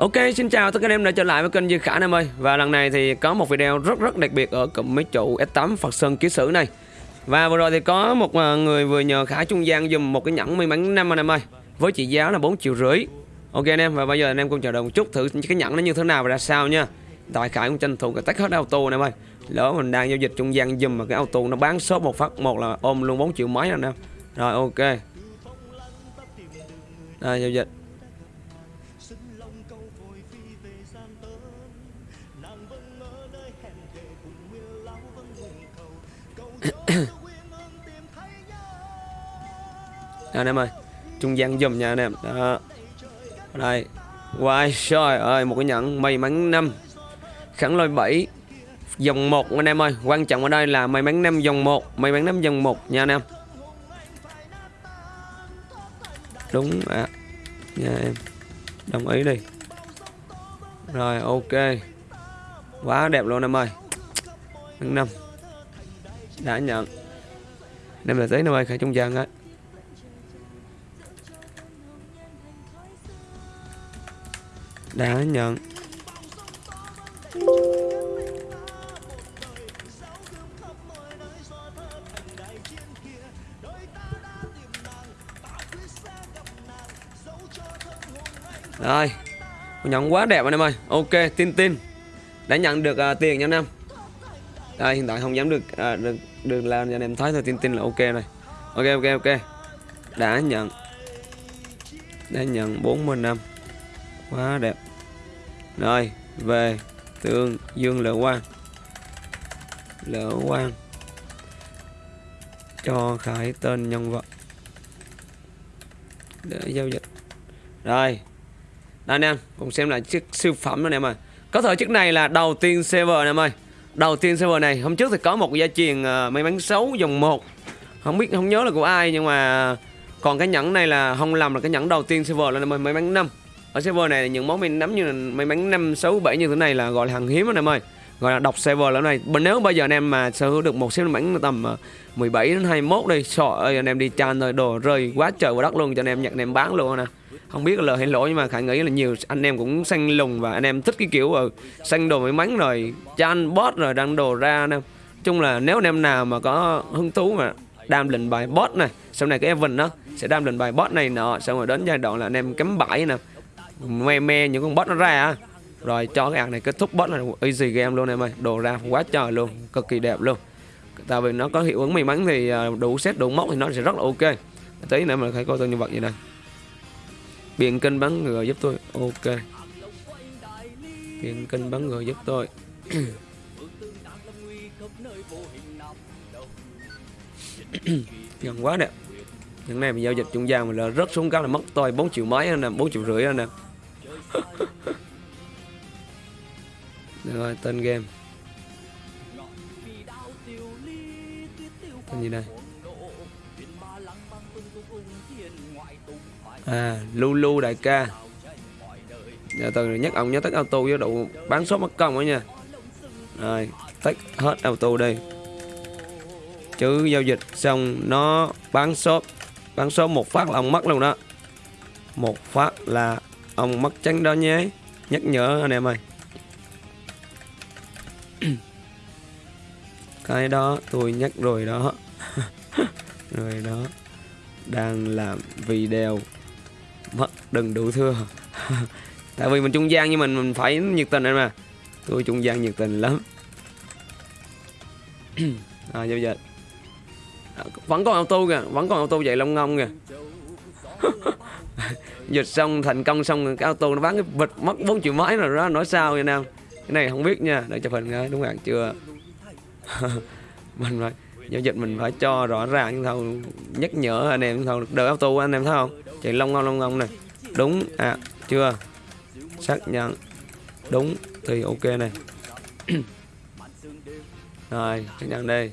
Ok, xin chào tất cả anh em đã trở lại với kênh Duy Khả anh em ơi. Và lần này thì có một video rất rất đặc biệt ở cụm mấy trụ S8 Phật Sơn Ký Sử này. Và vừa rồi thì có một à, người vừa nhờ Khả trung gian dùm một cái nhẫn may mắn năm anh em ơi Với trị giá là 4 triệu rưỡi. Ok anh em, và bây giờ anh em cùng chờ đợi một chút thử cái nhẫn nó như thế nào và ra sao nha. Tại Khải cũng tranh thủ cái tách hết auto anh em ơi. Lỡ mình đang giao dịch trung gian dùm mà cái auto nó bán số một phát một là ôm luôn 4 triệu mấy anh em. Rồi ok. Đây giao dịch. Đó, anh em ơi Trung gian dùm nha anh em. Đó. Đây Wow trời ơi Một cái nhẫn may mắn năm. Khẳng lôi 7 Dòng 1 anh em ơi. Quan trọng ở đây là may mắn năm dòng 1 May mắn năm dòng 1 nha anh em. Đúng ạ à. Nha em Đồng ý đi. Rồi, ok. Quá đẹp luôn em ơi. Tháng năm. Đã nhận. Đem là giấy năm ơi Khải trung gian á. Đã nhận. Rồi Nhận quá đẹp anh em ơi. Ok tin tin. Đã nhận được uh, tiền nha anh em. Đây hiện tại không dám được uh, được, được làm cho anh em thấy thôi tin tin là ok này Ok ok ok. Đã nhận Đã nhận 40 năm Quá đẹp. Rồi về Tương Dương Lỡ Quang. Lỡ Quang. Cho Khải tên nhân vật Để giao dịch. Rồi. Đây anh em Cùng xem lại chiếc siêu phẩm anh em ơi. Có thể chiếc này là đầu tiên server anh em ơi. Đầu tiên server này Hôm trước thì có một gia truyền uh, may mắn xấu dòng 1 Không biết không nhớ là của ai Nhưng mà Còn cái nhẫn này là không làm là cái nhẫn đầu tiên server là may mắn 5 ở server này những món mình nắm như là may mắn năm sáu bảy như thế này là gọi là hàng hiếm anh em ơi. Gọi là độc server lần này. Nếu bây giờ anh em mà sở hữu được một siêu bánh tầm ờ, 17 đến 21 đi. Sợ ơi anh em đi chan rồi đồ rơi quá trời vào đất luôn cho anh em nhận anh em bán luôn nè không biết là lời hay lỗi, nhưng mà khải nghĩ là nhiều anh em cũng xanh lùng và anh em thích cái kiểu ở săn xanh đồ may mắn rồi, chan bot rồi, đăng đồ ra anh em chung là nếu anh em nào mà có hứng thú mà đam lệnh bài bot này sau này cái event đó sẽ đam lệnh bài bot này nọ, xong rồi đến giai đoạn là anh em cắm bãi nè, me me những con bot nó ra rồi cho cái ạc này kết thúc bot là easy game luôn em ơi, đồ ra quá trời luôn, cực kỳ đẹp luôn. Tại vì nó có hiệu ứng may mắn thì ờ, đủ set, đủ mốc thì nó sẽ rất là ok. Tí nữa mà phải coi tôi nhân vật gì đây biện kênh bắn ngựa giúp tôi. Ok. Biện kênh bắn ngựa giúp tôi. Gần quá nè. Những này mình giao dịch trung gian mình là rớt xuống cái là mất tôi 4 triệu mấy nè 4 triệu rưỡi nè. Rồi, tên game. Tên gì đây? À Lulu đại ca. Giờ từ nhắc ông nhớ tắt auto với độ bán số mất công đó nha. Rồi tắt hết auto đi, chứ giao dịch xong nó bán shop bán số một phát là ông mất luôn đó. Một phát là ông mất trắng đó nhé. Nhắc nhở anh em ơi. Cái đó tôi nhắc rồi đó. Rồi đó đang làm video. Mất đừng đủ thưa tại vì mình trung gian như mình mình phải nhiệt tình em mà. Tôi trung gian nhiệt tình lắm. À giờ dịch à, vẫn còn auto kìa, vẫn còn auto vậy long ngông kìa. Dịch xong, thành công xong, cái auto nó bán cái vịt mất 4 triệu mấy rồi đó nói sao vậy nam cái này không biết nha, để chụp hình nghe đúng hạn chưa. Mình rồi giao dịch mình phải cho rõ ràng thâu nhắc nhở anh em thâu đợi auto anh em thấy không? Chạy long ngon long ngon này. Đúng à chưa? Xác nhận. Đúng, thì ok này. Rồi, xác nhận đây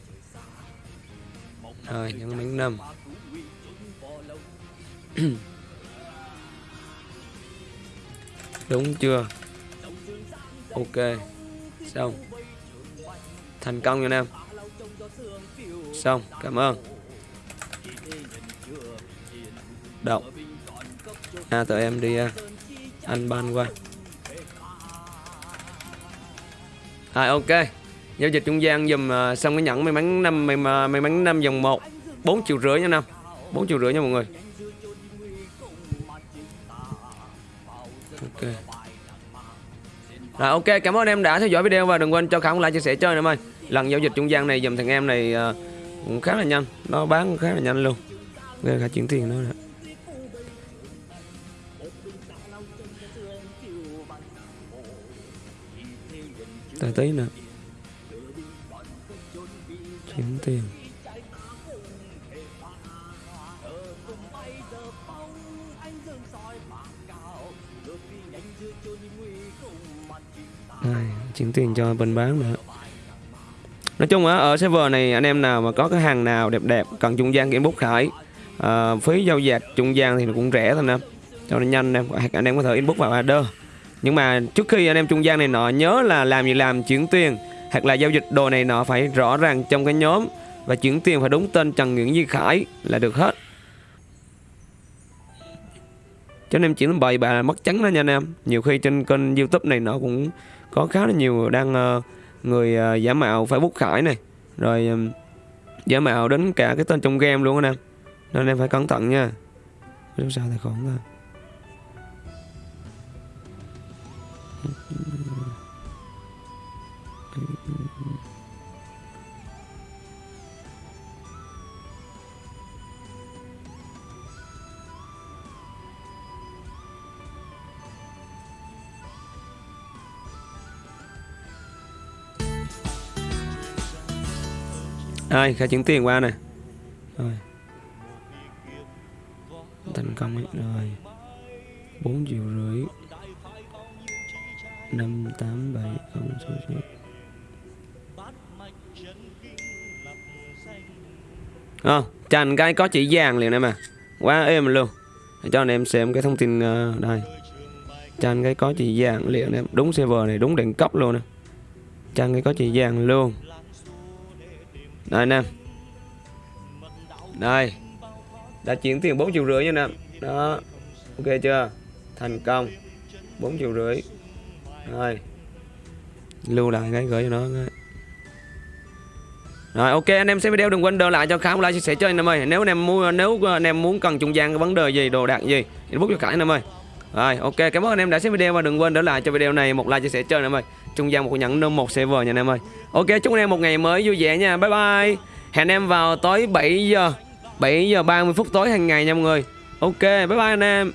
rồi, nhấn miếng năm đúng chưa? Ok, xong. Thành công nha em. Xong, cảm ơn. Động. À tụi em đi à, Anh ban qua. Rồi ok. Giao dịch trung gian dùm à, xong cái nhẫn may mắn năm may, may mắn năm dòng 1 4 triệu rưỡi nha năm. 4 triệu rưỡi nha mọi người. Ok. Rồi ok. Cảm ơn em đã theo dõi video và đừng quên cho Khả một like chia sẻ chơi nữa em ơi Lần giao dịch trung gian này dùm thằng em này ờ, cũng khá là nhanh. Nó bán khá là nhanh luôn. Nên là chuyển tiền nữa Tại tí nữa. Chuyển tiền. Đây, chuyển tiền cho bên bán nữa. Nói chung á ở server này anh em nào mà có cái hàng nào đẹp đẹp cần trung gian kiểm bút khải à, phí giao dịch trung gian thì nó cũng rẻ thôi nè. Cho nên nhanh em anh em có thể inbox vào order. Nhưng mà trước khi anh em trung gian này nọ nhớ là làm gì làm chuyển tiền hoặc là giao dịch đồ này nọ phải rõ ràng trong cái nhóm. Và chuyển tiền phải đúng tên Trần Nguyễn Duy Khải là được hết. Cho nên chuyển bày bà là mất trắng đó nha anh em. Nhiều khi trên kênh youtube này nó cũng có khá là nhiều đang uh, người uh, giả mạo Facebook Khải này. Rồi um, giả mạo đến cả cái tên trong game luôn anh em nên em phải cẩn thận nha. Sao tài khoản thôi Đây, khai chuyển tiền qua nè. Rồi. Thành công ấy Rồi. 4 triệu rưỡi. 5, 8, 7 không số số Ờ, Chành cái có chỉ vàng liền em à. Quá êm luôn. Để cho anh em xem cái thông tin uh, đây. Chanh cái có chỉ vàng liền em. Đúng server này đúng đẳng cấp luôn nè. Chanh cái có chỉ vàng luôn đây nè. Đây Đã chuyển tiền 4 triệu rưỡi nha anh em Đó, Ok chưa? Thành công. 4 triệu rưỡi. Rồi. Lưu lại cái gửi cho nó. Rồi, ok, anh em xem video đừng quên đỡ lại cho Khám một like chia sẻ cho anh em ơi. Nếu anh em muốn, nếu anh em muốn cần trung gian vấn đề gì, đồ đạc gì inbox cho Khải anh em ơi. Rồi, ok, cảm ơn anh em đã xem video và đừng quên đỡ lại cho video này một like chia sẻ cho anh em ơi. Trung gian một nhẫn nôm một server nha anh em ơi. Ok, chúc anh em một ngày mới vui vẻ nha. Bye bye. Hẹn em vào tối 7 giờ 7 giờ 30 phút tối hàng ngày nha mọi người. Ok, bye bye anh em.